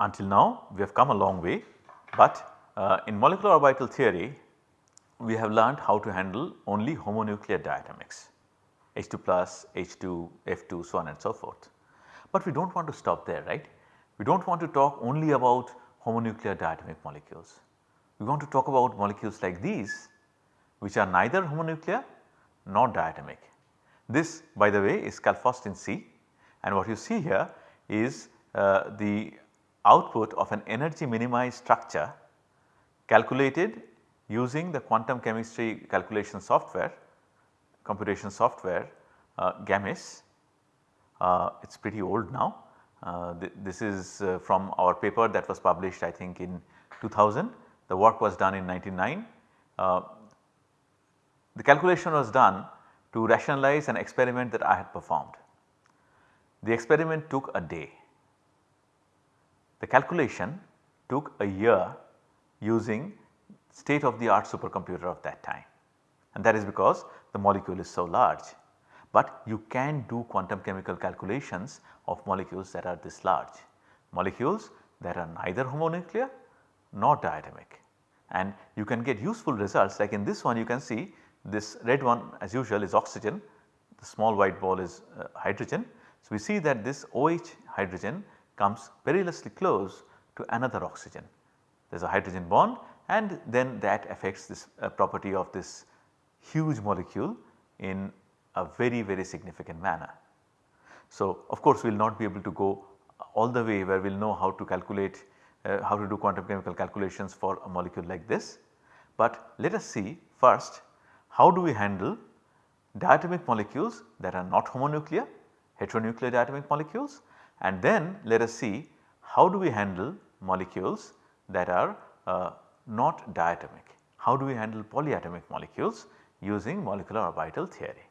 until now we have come a long way, but uh, in molecular orbital theory we have learned how to handle only homonuclear diatomics H2 plus, H2, F2 so on and so forth. But we do not want to stop there right. We do not want to talk only about homonuclear diatomic molecules. We want to talk about molecules like these which are neither homonuclear nor diatomic. This by the way is chalcophyrin C and what you see here is uh, the output of an energy minimized structure calculated using the quantum chemistry calculation software, computation software uh, GAMESS. Uh, it is pretty old now. Uh, th this is uh, from our paper that was published I think in 2000. The work was done in 1999. Uh, the calculation was done to rationalize an experiment that I had performed. The experiment took a day. The calculation took a year using state of the art supercomputer of that time. And that is because the molecule is so large. But you can do quantum chemical calculations of molecules that are this large, molecules that are neither homonuclear nor diatomic. And you can get useful results. Like in this one you can see this red one as usual is oxygen, the small white ball is uh, hydrogen. So, we see that this OH hydrogen comes perilously close to another oxygen. There is a hydrogen bond and then that affects this uh, property of this huge molecule in a very very significant manner. So, of course, we will not be able to go all the way where we will know how to calculate uh, how to do quantum chemical calculations for a molecule like this. But let us see first how do we handle diatomic molecules that are not homonuclear, heteronuclear diatomic molecules and then let us see how do we handle molecules that are uh, not diatomic. How do we handle polyatomic molecules using molecular orbital theory.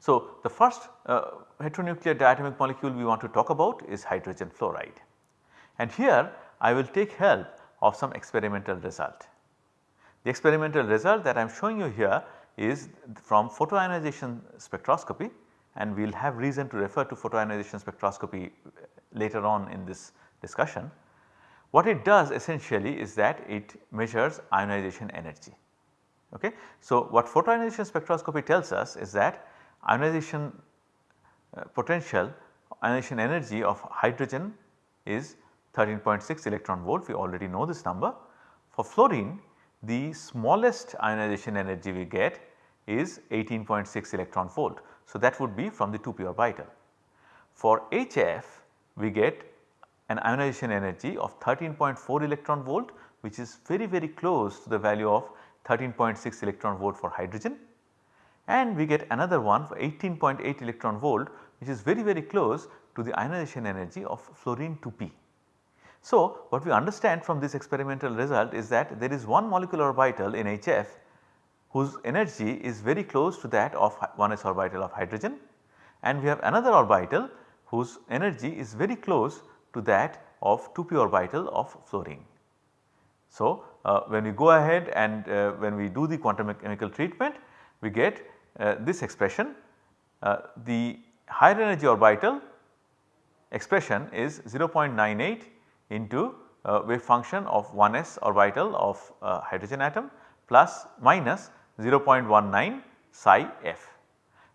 So, the first uh, heteronuclear diatomic molecule we want to talk about is hydrogen fluoride and here I will take help of some experimental result. The experimental result that I am showing you here is from photoionization spectroscopy and we will have reason to refer to photoionization spectroscopy later on in this discussion. What it does essentially is that it measures ionization energy. Okay. So, what photoionization spectroscopy tells us is that ionization uh, potential ionization energy of hydrogen is 13.6 electron volt we already know this number. For fluorine the smallest ionization energy we get is 18.6 electron volt. So, that would be from the 2p orbital. For HF we get an ionization energy of 13.4 electron volt which is very very close to the value of 13.6 electron volt for hydrogen and we get another one for 18.8 electron volt which is very very close to the ionization energy of fluorine 2p. So, what we understand from this experimental result is that there is one molecular orbital in HF whose energy is very close to that of 1s orbital of hydrogen and we have another orbital whose energy is very close to that of 2p orbital of fluorine. So, uh, when we go ahead and uh, when we do the quantum chemical treatment we get uh, this expression uh, the higher energy orbital expression is 0.98 into uh, wave function of 1s orbital of uh, hydrogen atom plus minus 0.19 psi f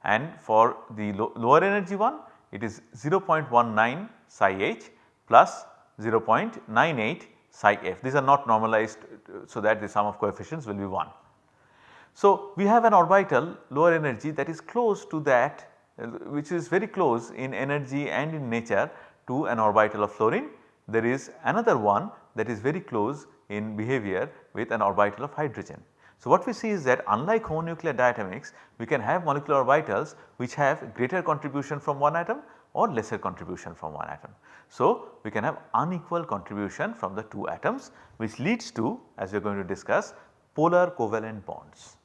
and for the lo lower energy one it is 0.19 psi h plus 0.98 psi f these are not normalized so that the sum of coefficients will be 1. So, we have an orbital lower energy that is close to that which is very close in energy and in nature to an orbital of fluorine there is another one that is very close in behavior with an orbital of hydrogen. So, what we see is that unlike homonuclear diatomics we can have molecular orbitals which have greater contribution from one atom or lesser contribution from one atom. So, we can have unequal contribution from the two atoms which leads to as we are going to discuss polar covalent bonds.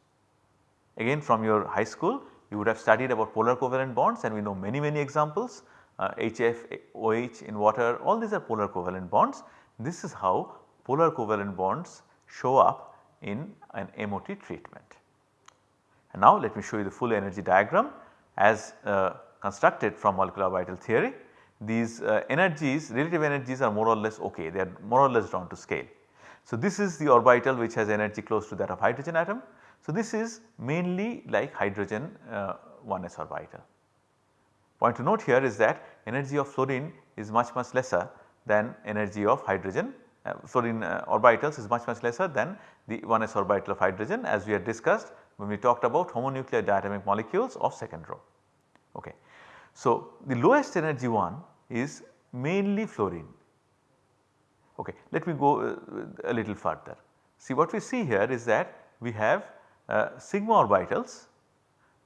Again from your high school you would have studied about polar covalent bonds and we know many many examples uh, HF, OH in water all these are polar covalent bonds. This is how polar covalent bonds show up in an MOT treatment. And now let me show you the full energy diagram as uh, constructed from molecular orbital theory. these uh, energies relative energies are more or less okay they are more or less drawn to scale. So, this is the orbital which has energy close to that of hydrogen atom. So, this is mainly like hydrogen uh, 1s orbital. Point to note here is that energy of fluorine is much much lesser than energy of hydrogen uh, fluorine uh, orbitals is much much lesser than the 1s orbital of hydrogen as we had discussed when we talked about homonuclear diatomic molecules of second row. Okay. So, the lowest energy one is mainly fluorine. Okay. Let me go uh, a little further. See what we see here is that we have uh, sigma orbitals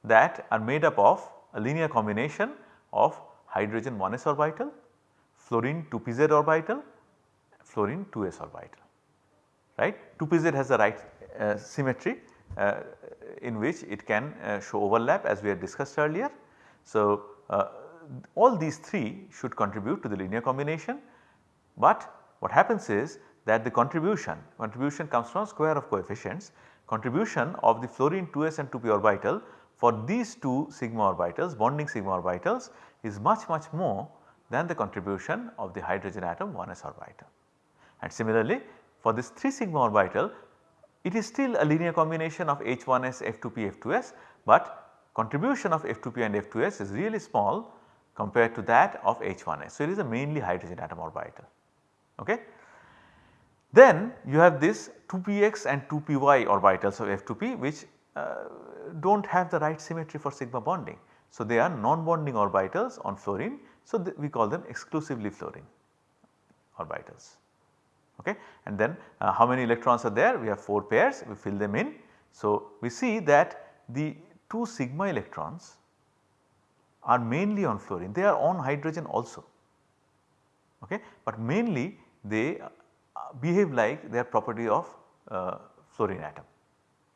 that are made up of a linear combination of hydrogen 1s orbital, fluorine 2pz orbital, fluorine 2s orbital right. 2pz has the right uh, symmetry uh, in which it can uh, show overlap as we had discussed earlier. So, uh, all these 3 should contribute to the linear combination, but what happens is that the contribution, contribution comes from square of coefficients, contribution of the fluorine 2s and 2p orbital for these two sigma orbitals bonding sigma orbitals is much much more than the contribution of the hydrogen atom 1s orbital. And similarly for this 3 sigma orbital it is still a linear combination of H1s, F2p, F2s, but contribution of F2p and F2s is really small compared to that of H1s. So, it is a mainly hydrogen atom orbital. Okay. Then you have this 2px and 2py orbitals of F2p which uh, do not have the right symmetry for sigma bonding. So, they are non-bonding orbitals on fluorine. So, we call them exclusively fluorine orbitals okay. And then uh, how many electrons are there? We have 4 pairs, we fill them in. So, we see that the 2 sigma electrons are mainly on fluorine, they are on hydrogen also, okay. but mainly they uh, behave like their property of uh, fluorine atom.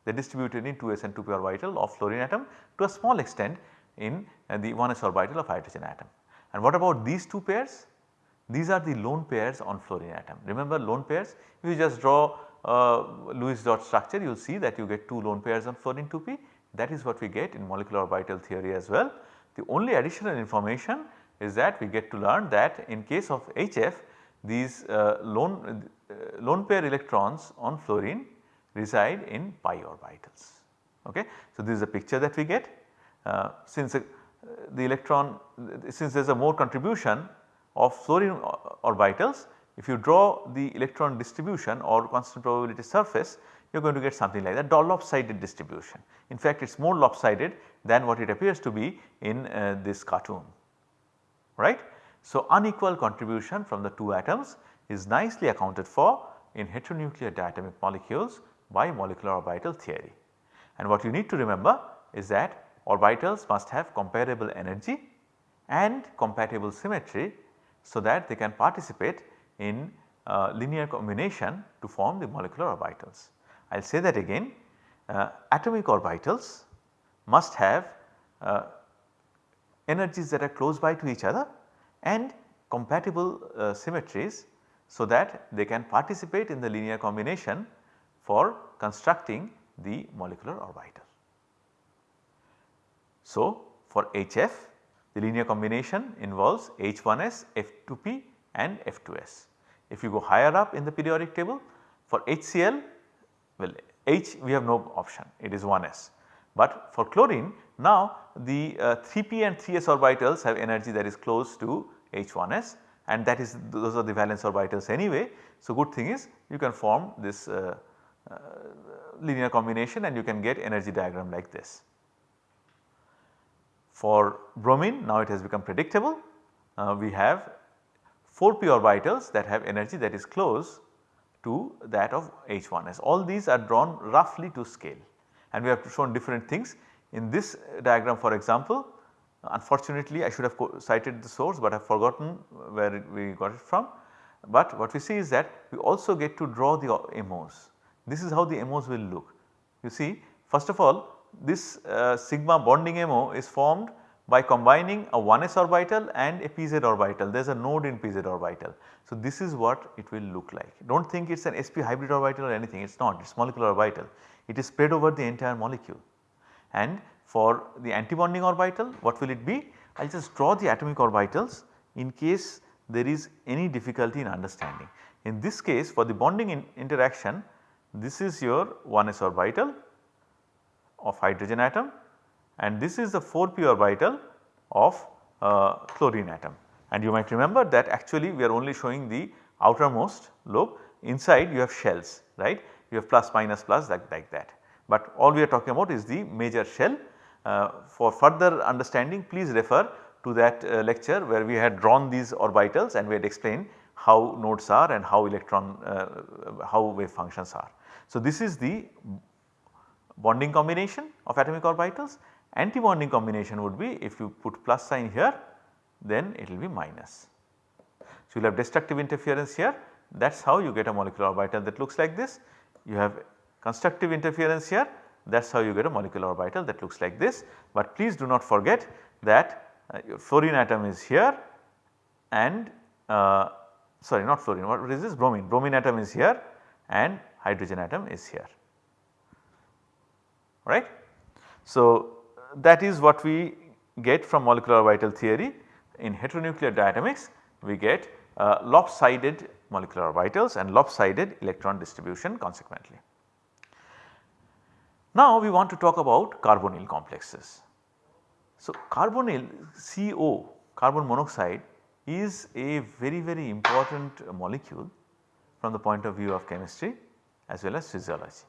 They are distributed in 2s and 2p orbital of fluorine atom to a small extent in uh, the 1s orbital of hydrogen atom. And what about these 2 pairs? These are the lone pairs on fluorine atom. Remember lone pairs if you just draw Lewis dot structure you will see that you get 2 lone pairs on fluorine 2p that is what we get in molecular orbital theory as well. The only additional information is that we get to learn that in case of HF these uh, lone, uh, lone pair electrons on fluorine reside in pi orbitals. Okay. So, this is a picture that we get uh, since uh, the electron since there is a more contribution of fluorine orbitals if you draw the electron distribution or constant probability surface you are going to get something like that lopsided distribution. In fact, it is more lopsided than what it appears to be in uh, this cartoon right. So, unequal contribution from the 2 atoms is nicely accounted for in heteronuclear diatomic molecules by molecular orbital theory. And what you need to remember is that orbitals must have comparable energy and compatible symmetry so that they can participate in uh, linear combination to form the molecular orbitals. I will say that again uh, atomic orbitals must have uh, energies that are close by to each other and compatible uh, symmetries so that they can participate in the linear combination for constructing the molecular orbital. So, for HF the linear combination involves H1s, F2p and F2s. If you go higher up in the periodic table for HCl well H we have no option it is 1s. But for chlorine now the uh, 3p and 3s orbitals have energy that is close to H1s and that is those are the valence orbitals anyway. So, good thing is you can form this uh, uh, linear combination and you can get energy diagram like this. For bromine now it has become predictable. Uh, we have 4p orbitals that have energy that is close to that of H1s. All these are drawn roughly to scale and we have shown different things. In this diagram for example, unfortunately I should have cited the source but I have forgotten where we got it from. But what we see is that we also get to draw the MOs. This is how the MOs will look. You see first of all this uh, sigma bonding MO is formed by combining a 1s orbital and a pz orbital. There is a node in pz orbital. So, this is what it will look like. Do not think it is an sp hybrid orbital or anything. It is not. It is molecular orbital. It is spread over the entire molecule. And for the antibonding orbital what will it be? I will just draw the atomic orbitals in case there is any difficulty in understanding. In this case for the bonding in interaction this is your 1s orbital of hydrogen atom and this is the 4p orbital of uh, chlorine atom. And you might remember that actually we are only showing the outermost lobe inside you have shells right you have plus minus plus like, like that. But all we are talking about is the major shell. Uh, for further understanding please refer to that uh, lecture where we had drawn these orbitals and we had explained how nodes are and how electron uh, how wave functions are. So, this is the bonding combination of atomic orbitals. Anti-bonding combination would be if you put plus sign here then it will be minus. So, you will have destructive interference here. That is how you get a molecular orbital that looks like this. You have constructive interference here. That is how you get a molecular orbital that looks like this. But please do not forget that uh, your fluorine atom is here and uh, sorry not fluorine. What is this? Bromine, bromine atom is here and hydrogen atom is here right. So, that is what we get from molecular orbital theory in heteronuclear diatomics we get uh, lopsided molecular orbitals and lopsided electron distribution consequently. Now we want to talk about carbonyl complexes. So carbonyl CO carbon monoxide is a very very important molecule from the point of view of chemistry as well as physiology.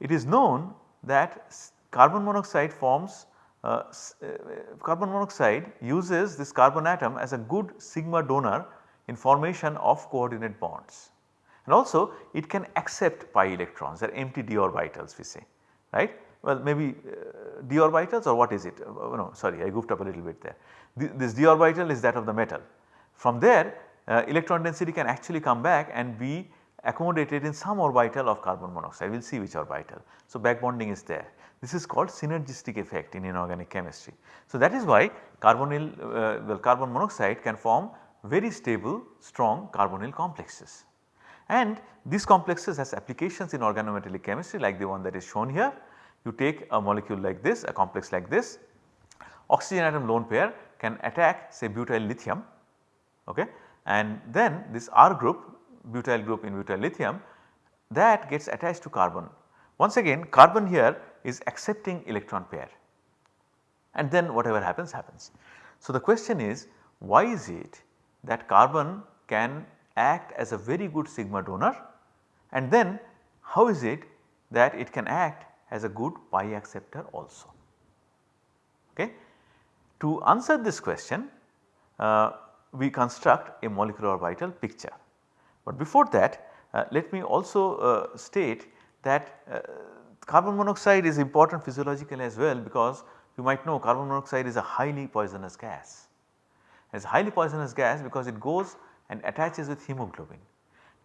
It is known that carbon monoxide forms uh, uh, carbon monoxide uses this carbon atom as a good sigma donor in formation of coordinate bonds. And also it can accept pi electrons they are empty d orbitals we say right. Well maybe uh, d orbitals or what is it uh, no sorry I goofed up a little bit there. this d orbital is that of the metal. From there uh, electron density can actually come back and be accommodated in some orbital of carbon monoxide we will see which orbital. So back bonding is there. This is called synergistic effect in inorganic chemistry. So that is why carbonyl uh, well carbon monoxide can form very stable strong carbonyl complexes. And these complexes has applications in organometallic chemistry like the one that is shown here. You take a molecule like this a complex like this oxygen atom lone pair can attack say butyl lithium okay and then this R group butyl group in butyl lithium that gets attached to carbon. Once again carbon here is accepting electron pair and then whatever happens happens. So, the question is why is it that carbon can act as a very good sigma donor and then how is it that it can act as a good pi acceptor also. Okay. To answer this question uh, we construct a molecular orbital picture. But before that uh, let me also uh, state that uh, carbon monoxide is important physiologically as well because you might know carbon monoxide is a highly poisonous gas. It is highly poisonous gas because it goes and attaches with hemoglobin.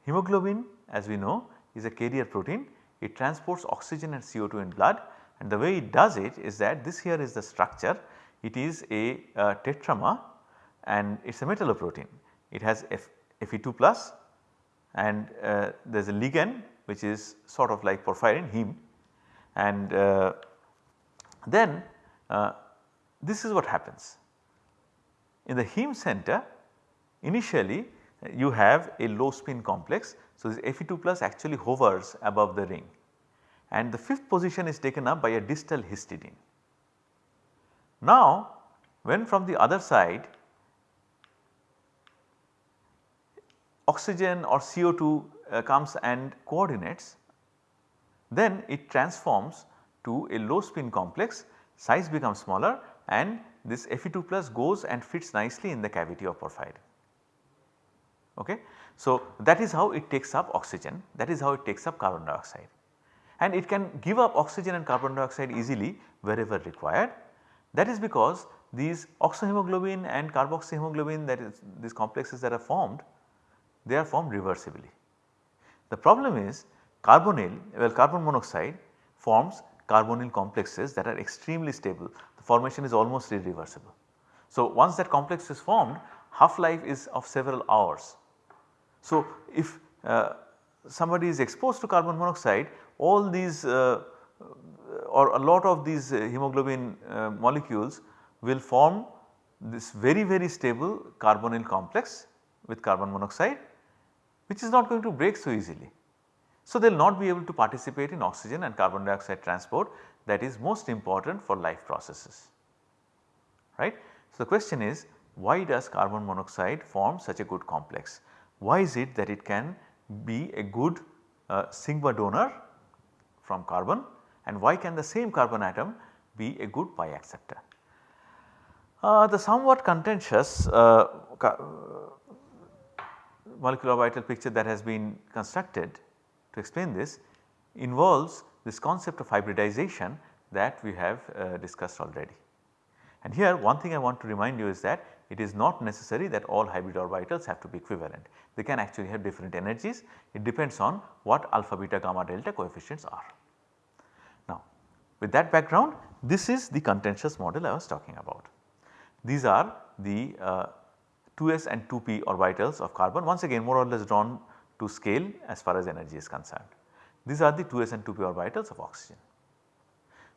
Hemoglobin as we know is a carrier protein it transports oxygen and CO2 in blood and the way it does it is that this here is the structure it is a uh, tetramer and it is a metalloprotein. It has F, Fe2 plus and uh, there is a ligand which is sort of like porphyrin heme and uh, then uh, this is what happens. In the heme center initially you have a low spin complex. So, this Fe2 plus actually hovers above the ring and the fifth position is taken up by a distal histidine. Now when from the other side oxygen or CO2 uh, comes and coordinates then it transforms to a low spin complex size becomes smaller and this Fe2 plus goes and fits nicely in the cavity of porphyrin. Okay. So, that is how it takes up oxygen that is how it takes up carbon dioxide and it can give up oxygen and carbon dioxide easily wherever required. That is because these oxyhemoglobin and carboxyhemoglobin that is these complexes that are formed they are formed reversibly. The problem is Carbonyl well carbon monoxide forms carbonyl complexes that are extremely stable the formation is almost irreversible. So, once that complex is formed half life is of several hours. So, if uh, somebody is exposed to carbon monoxide all these uh, or a lot of these uh, hemoglobin uh, molecules will form this very very stable carbonyl complex with carbon monoxide which is not going to break so easily. So, they will not be able to participate in oxygen and carbon dioxide transport that is most important for life processes right. So, the question is why does carbon monoxide form such a good complex? Why is it that it can be a good uh, sigma donor from carbon and why can the same carbon atom be a good pi acceptor? Uh, the somewhat contentious uh, molecular orbital picture that has been constructed to explain this involves this concept of hybridization that we have uh, discussed already. And here one thing I want to remind you is that it is not necessary that all hybrid orbitals have to be equivalent. They can actually have different energies. It depends on what alpha, beta, gamma, delta coefficients are. Now with that background this is the contentious model I was talking about. These are the uh, 2s and 2p orbitals of carbon once again more or less drawn to scale as far as energy is concerned. These are the 2s and 2p orbitals of oxygen.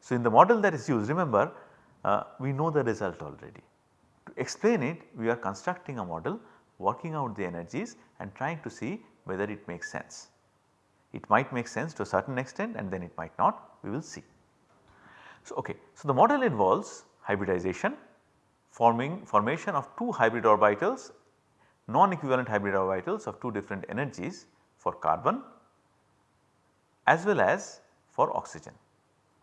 So, in the model that is used remember uh, we know the result already. To explain it we are constructing a model working out the energies and trying to see whether it makes sense. It might make sense to a certain extent and then it might not we will see. So, okay. so the model involves hybridization forming formation of two hybrid orbitals non-equivalent hybrid orbitals of two different energies for carbon as well as for oxygen.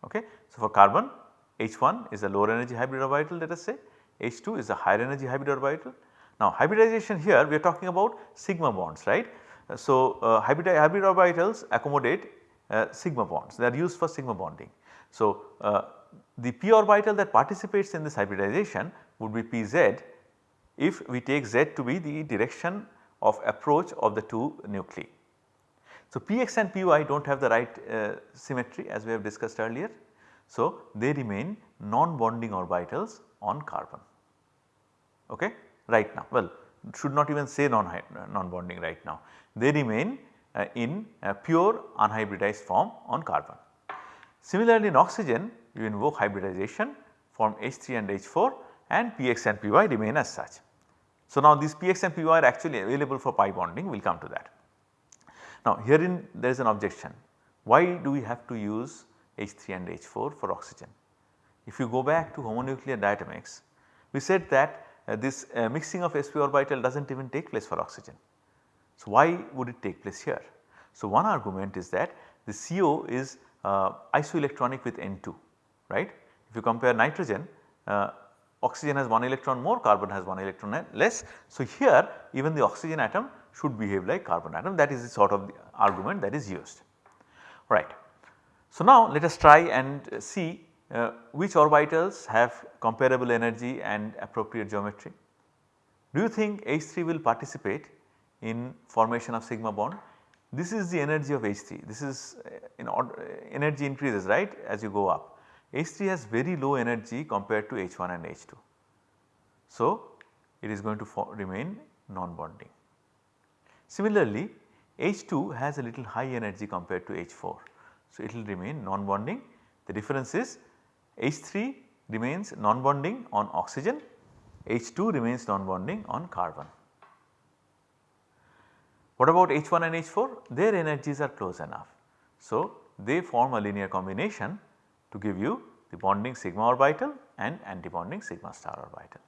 Okay. So, for carbon H1 is a lower energy hybrid orbital let us say H2 is a higher energy hybrid orbital. Now hybridization here we are talking about sigma bonds right. So, uh, hybrid, hybrid orbitals accommodate uh, sigma bonds they are used for sigma bonding. So, uh, the p orbital that participates in this hybridization would be Pz if we take Z to be the direction of approach of the two nuclei. So, Px and Py do not have the right uh, symmetry as we have discussed earlier. So, they remain non-bonding orbitals on carbon okay, right now. Well, should not even say non-bonding non right now. They remain uh, in pure unhybridized form on carbon. Similarly, in oxygen you invoke hybridization form H3 and H4 and Px and Py remain as such. So, now these Px and Py are actually available for pi bonding we will come to that. Now herein there is an objection why do we have to use H3 and H4 for oxygen. If you go back to homonuclear diatomics we said that uh, this uh, mixing of sp orbital does not even take place for oxygen. So why would it take place here? So one argument is that the CO is uh, isoelectronic with N2 right. If you compare nitrogen uh, oxygen has 1 electron more carbon has 1 electron less. So here even the oxygen atom should behave like carbon atom that is the sort of the argument that is used right. So now let us try and see uh, which orbitals have comparable energy and appropriate geometry. Do you think H3 will participate in formation of sigma bond? This is the energy of H3 this is uh, in energy increases right as you go up. H3 has very low energy compared to H1 and H2. So, it is going to remain non-bonding. Similarly, H2 has a little high energy compared to H4. So, it will remain non-bonding. The difference is H3 remains non-bonding on oxygen, H2 remains non-bonding on carbon. What about H1 and H4? Their energies are close enough. So, they form a linear combination to give you the bonding sigma orbital and antibonding sigma star orbital.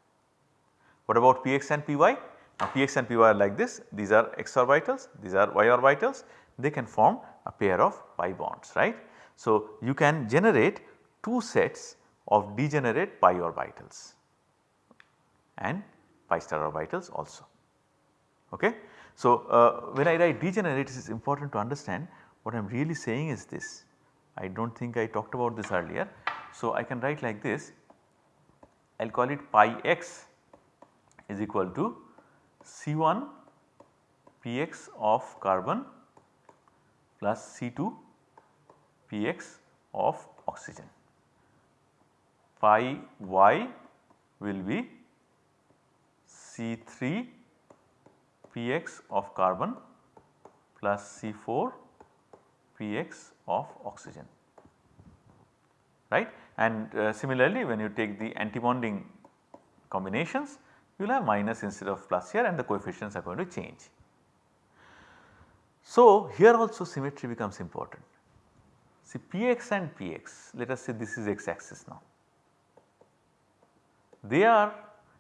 What about px and py? Now px and py are like this, these are x orbitals, these are y orbitals, they can form a pair of pi bonds right. So you can generate two sets of degenerate pi orbitals and pi star orbitals also. Okay. So uh, when I write degenerate it is important to understand what I am really saying is this I do not think I talked about this earlier. So, I can write like this I will call it pi x is equal to C1 Px of carbon plus C2 Px of oxygen. Pi y will be C3 Px of carbon plus C4 Px of oxygen right and uh, similarly when you take the antibonding combinations you will have minus instead of plus here and the coefficients are going to change. So, here also symmetry becomes important. See Px and Px let us say this is x axis now. They are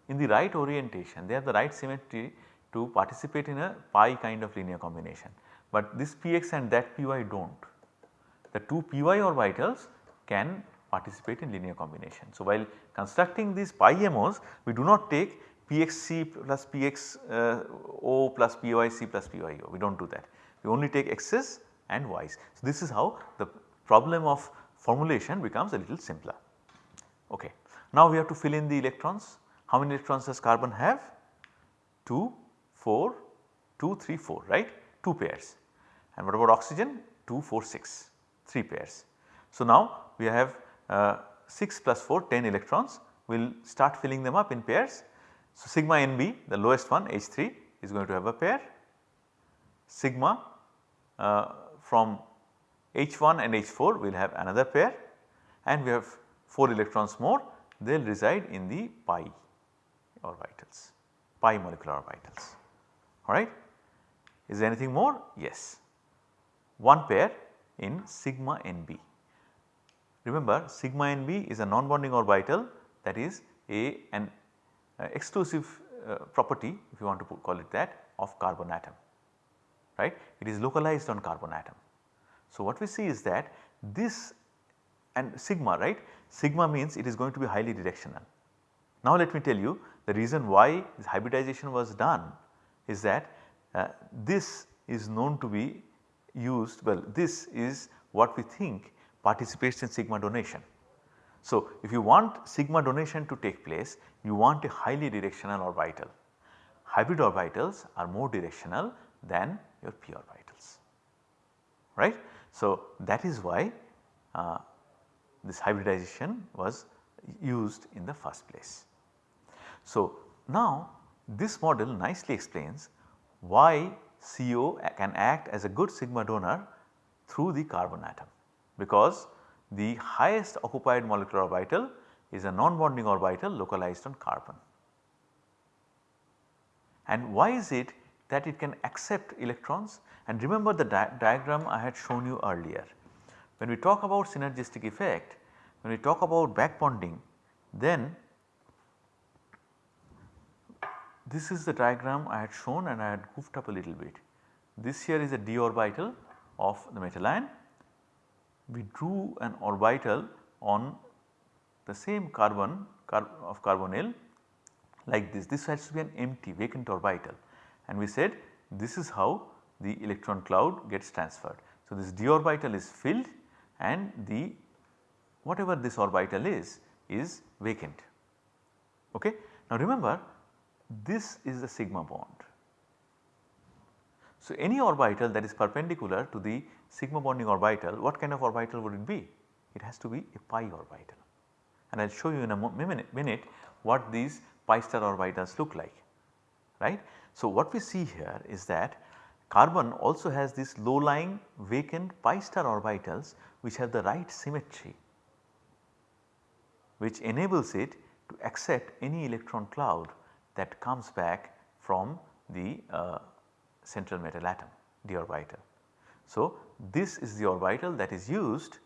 in the right orientation they have the right symmetry to participate in a pi kind of linear combination, but this Px and that Py do not. The two Py orbitals can participate in linear combination. So, while constructing these pi MOs we do not take Pxc plus Px uh, O plus Pyc plus Pyo we do not do that we only take x's and y's. So, this is how the problem of formulation becomes a little simpler. Okay. Now, we have to fill in the electrons how many electrons does carbon have? 2, 4, 2, 3, 4 right 2 pairs and what about oxygen 2, 4, 6 3 pairs. So, now we have uh, 6 plus 4 10 electrons we will start filling them up in pairs. So, sigma NB the lowest one H3 is going to have a pair sigma uh, from H1 and H4 we will have another pair and we have 4 electrons more they will reside in the pi orbitals, pi molecular orbitals alright. Is there anything more? Yes, one pair in sigma NB. Remember sigma NB is a non-bonding orbital that is a an uh, exclusive uh, property if you want to call it that of carbon atom right it is localized on carbon atom. So, what we see is that this and sigma right sigma means it is going to be highly directional. Now, let me tell you the reason why this hybridization was done is that uh, this is known to be used well this is what we think participates in sigma donation. So, if you want sigma donation to take place you want a highly directional orbital. Hybrid orbitals are more directional than your p orbitals right. So, that is why uh, this hybridization was used in the first place. So, now this model nicely explains why CO can act as a good sigma donor through the carbon atom because the highest occupied molecular orbital is a non-bonding orbital localized on carbon. And why is it that it can accept electrons and remember the di diagram I had shown you earlier. When we talk about synergistic effect, when we talk about back bonding then this is the diagram I had shown and I had goofed up a little bit. This here is a d orbital of the metal ion. We drew an orbital on the same carbon car of carbonyl like this. This has to be an empty vacant orbital and we said this is how the electron cloud gets transferred. So, this d orbital is filled and the whatever this orbital is is vacant. Okay. Now remember this is the sigma bond. So, any orbital that is perpendicular to the sigma bonding orbital what kind of orbital would it be? It has to be a pi orbital and I will show you in a minute, minute what these pi star orbitals look like right. So, what we see here is that carbon also has these low lying vacant pi star orbitals which have the right symmetry which enables it to accept any electron cloud that comes back from the uh, central metal atom the orbital. So, this is the orbital that is used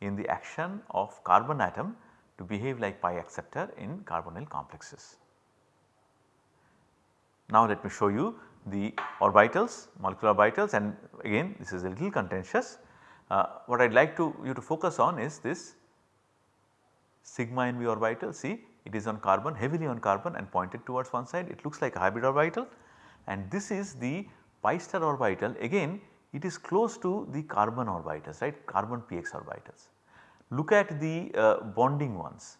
in the action of carbon atom to behave like pi acceptor in carbonyl complexes. Now let me show you the orbitals molecular orbitals and again this is a little contentious. Uh, what I would like to you to focus on is this sigma NB orbital see it is on carbon heavily on carbon and pointed towards one side it looks like a hybrid orbital and this is the pi star orbital again it is close to the carbon orbitals right carbon px orbitals. Look at the uh, bonding ones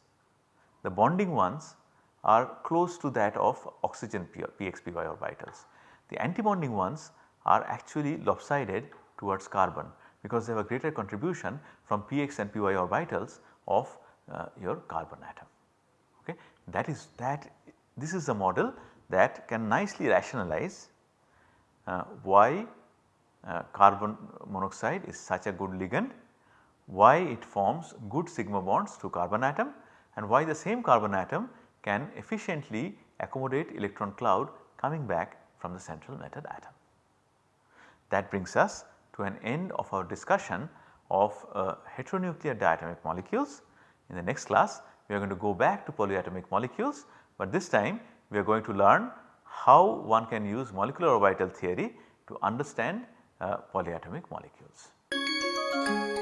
the bonding ones are close to that of oxygen px py orbitals. The antibonding ones are actually lopsided towards carbon because they have a greater contribution from px and py orbitals of uh, your carbon atom. That is that this is a model that can nicely rationalize uh, why uh, carbon monoxide is such a good ligand, why it forms good sigma bonds to carbon atom and why the same carbon atom can efficiently accommodate electron cloud coming back from the central matter atom. That brings us to an end of our discussion of uh, heteronuclear diatomic molecules. In the next class we are going to go back to polyatomic molecules, but this time we are going to learn how one can use molecular orbital theory to understand uh, polyatomic molecules.